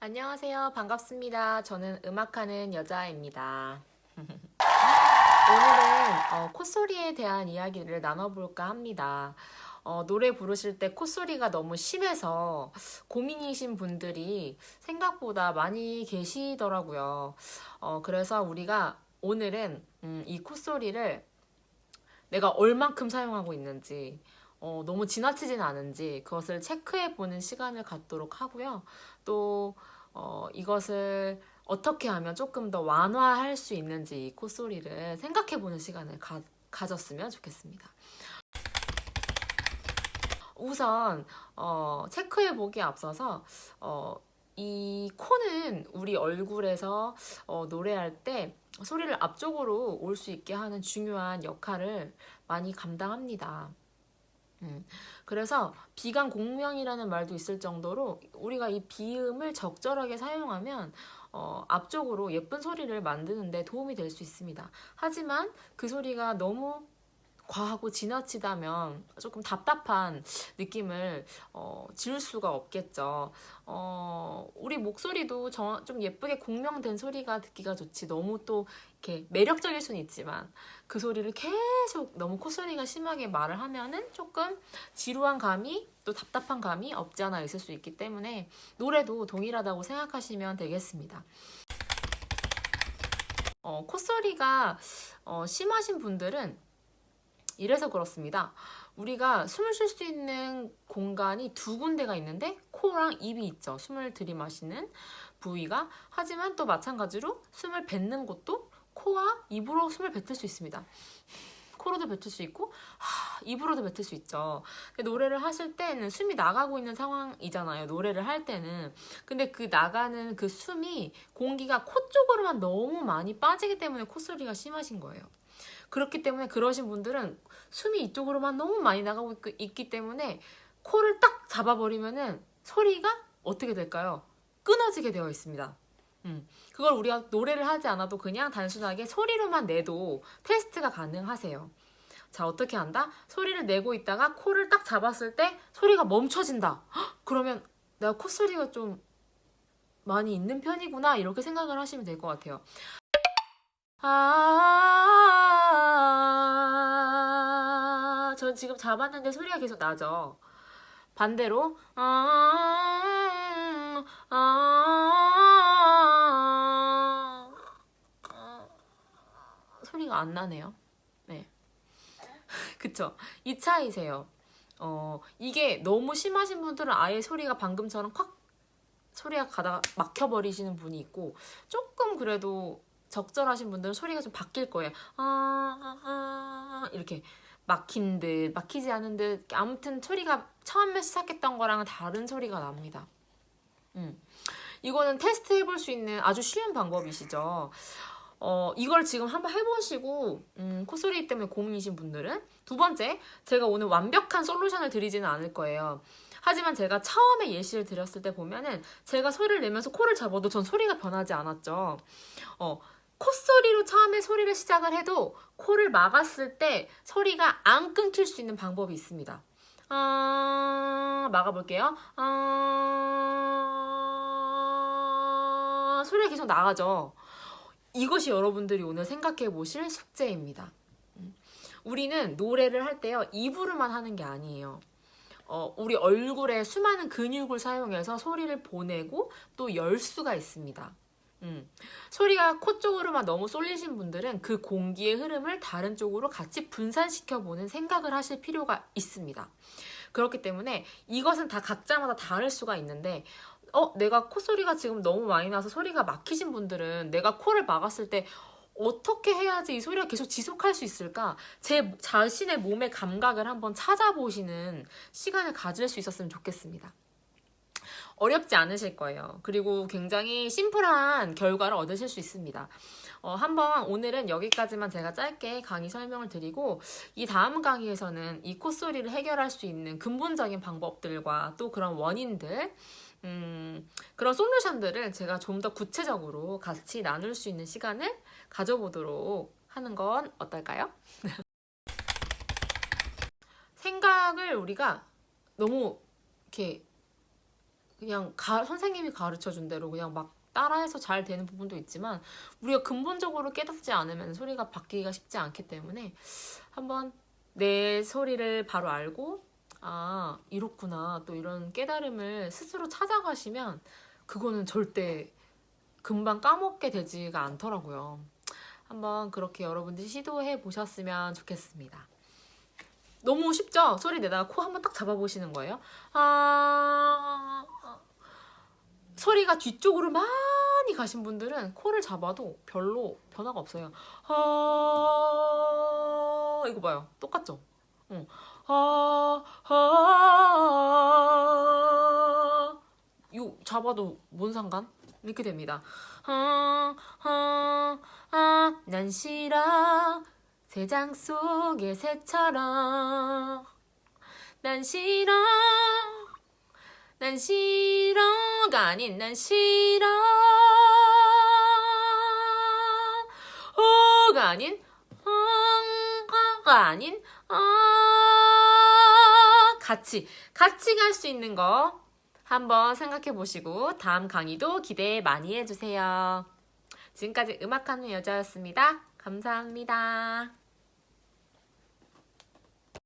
안녕하세요. 반갑습니다. 저는 음악하는 여자입니다. 오늘은 어, 콧소리에 대한 이야기를 나눠볼까 합니다. 어, 노래 부르실 때 콧소리가 너무 심해서 고민이신 분들이 생각보다 많이 계시더라고요. 어, 그래서 우리가 오늘은 음, 이 콧소리를 내가 얼만큼 사용하고 있는지 어, 너무 지나치진 않은지 그것을 체크해 보는 시간을 갖도록 하고요. 또 어, 이것을 어떻게 하면 조금 더 완화할 수 있는지 이 콧소리를 생각해 보는 시간을 가, 가졌으면 좋겠습니다. 우선 어, 체크해 보기에 앞서서 어, 이 코는 우리 얼굴에서 어, 노래할 때 소리를 앞쪽으로 올 수 있게 하는 중요한 역할을 많이 감당합니다. 음, 그래서 비강 공명이라는 말도 있을 정도로 우리가 이 비음을 적절하게 사용하면 어, 앞쪽으로 예쁜 소리를 만드는데 도움이 될 수 있습니다. 하지만 그 소리가 너무 과하고 지나치다면 조금 답답한 느낌을 어, 지울 수가 없겠죠. 어, 우리 목소리도 저, 좀 예쁘게 공명된 소리가 듣기가 좋지 너무 또 이렇게 매력적일 수는 있지만 그 소리를 계속 너무 콧소리가 심하게 말을 하면은 조금 지루한 감이 또 답답한 감이 없지 않아 있을 수 있기 때문에 노래도 동일하다고 생각하시면 되겠습니다. 어, 콧소리가 어, 심하신 분들은 이래서 그렇습니다. 우리가 숨을 쉴 수 있는 공간이 두 군데가 있는데 코랑 입이 있죠. 숨을 들이마시는 부위가. 하지만 또 마찬가지로 숨을 뱉는 곳도 코와 입으로 숨을 뱉을 수 있습니다. 코로도 뱉을 수 있고 하, 입으로도 뱉을 수 있죠. 노래를 하실 때는 숨이 나가고 있는 상황이잖아요. 노래를 할 때는. 근데 그 나가는 그 숨이 공기가 코 쪽으로만 너무 많이 빠지기 때문에 콧소리가 심하신 거예요. 그렇기 때문에 그러신 분들은 숨이 이쪽으로만 너무 많이 나가고 있 기 때문에 코를 딱 잡아버리면은 소리가 어떻게 될까요? 끊어지게 되어 있습니다. 음, 그걸 우리가 노래를 하지 않아도 그냥 단순하게 소리로만 내도 테스트가 가능하세요. 자 어떻게 한다? 소리를 내고 있다가 코를 딱 잡았을 때 소리가 멈춰진다. 헉, 그러면 내가 콧소리가 좀 많이 있는 편이구나 이렇게 생각을 하시면 될 것 같아요. 아, 지금 잡았는데 소리가 계속 나죠. 반대로 아, 아, 아, 소리가 안 나네요. 네, 그쵸? 이 차이세요. 어, 이게 너무 심하신 분들은 아예 소리가 방금처럼 콱 소리가 가다가 막혀버리시는 분이 있고 조금 그래도 적절하신 분들은 소리가 좀 바뀔 거예요. 아, 아, 아, 이렇게 막힌 듯, 막히지 않은 듯, 아무튼 소리가 처음에 시작했던 거랑은 다른 소리가 납니다. 음. 이거는 테스트 해볼 수 있는 아주 쉬운 방법이시죠. 어, 이걸 지금 한번 해보시고 음, 콧소리 때문에 고민이신 분들은 두 번째, 제가 오늘 완벽한 솔루션을 드리지는 않을 거예요. 하지만 제가 처음에 예시를 드렸을 때 보면은 제가 소리를 내면서 코를 잡아도 전 소리가 변하지 않았죠. 어, 콧소리로 처음에 소리를 시작을 해도 코를 막았을 때 소리가 안 끊길 수 있는 방법이 있습니다. 어... 막아볼게요. 어... 소리가 계속 나가죠. 이것이 여러분들이 오늘 생각해 보실 숙제입니다. 음. 우리는 노래를 할 때요. 입으로만 하는 게 아니에요. 어, 우리 얼굴에 수많은 근육을 사용해서 소리를 보내고 또 열 수가 있습니다. 음. 소리가 코 쪽으로만 너무 쏠리신 분들은 그 공기의 흐름을 다른 쪽으로 같이 분산시켜 보는 생각을 하실 필요가 있습니다. 그렇기 때문에 이것은 다 각자마다 다를 수가 있는데 어 내가 콧소리가 지금 너무 많이 나서 소리가 막히신 분들은 내가 코를 막았을 때 어떻게 해야지 이 소리가 계속 지속할 수 있을까? 제 자신의 몸의 감각을 한번 찾아보시는 시간을 가질 수 있었으면 좋겠습니다. 어렵지 않으실 거예요. 그리고 굉장히 심플한 결과를 얻으실 수 있습니다. 어, 한번 오늘은 여기까지만 제가 짧게 강의 설명을 드리고 이 다음 강의에서는 이 콧소리를 해결할 수 있는 근본적인 방법들과 또 그런 원인들 음, 그런 솔루션들을 제가 좀 더 구체적으로 같이 나눌 수 있는 시간을 가져보도록 하는 건 어떨까요? 생각을 우리가 너무 이렇게 그냥 가- 선생님이 가르쳐 준 대로 그냥 막 따라해서 잘 되는 부분도 있지만 우리가 근본적으로 깨닫지 않으면 소리가 바뀌기가 쉽지 않기 때문에 한번 내 소리를 바로 알고 아 이렇구나 또 이런 깨달음을 스스로 찾아가시면 그거는 절대 금방 까먹게 되지가 않더라고요. 한번 그렇게 여러분들이 시도해 보셨으면 좋겠습니다. 너무 쉽죠? 소리 내다가 코 한번 딱 잡아보시는 거예요. 아 소리가 뒤쪽으로 많이 가신 분들은 코를 잡아도 별로 변화가 없어요. 아 이거 봐요. 똑같죠? 어. 아, 아, 요 잡아도 뭔 상관? 이렇게 됩니다. 아, 아, 아, 난 싫어. 새장 속의 새처럼. 난 싫어. 난 싫어가 아닌 난 싫어. 오가 아닌 엉가 아닌 어 같이 같이 갈 수 있는 거 한번 생각해 보시고 다음 강의도 기대 많이 해주세요. 지금까지 음악하는 여자였습니다. 감사합니다.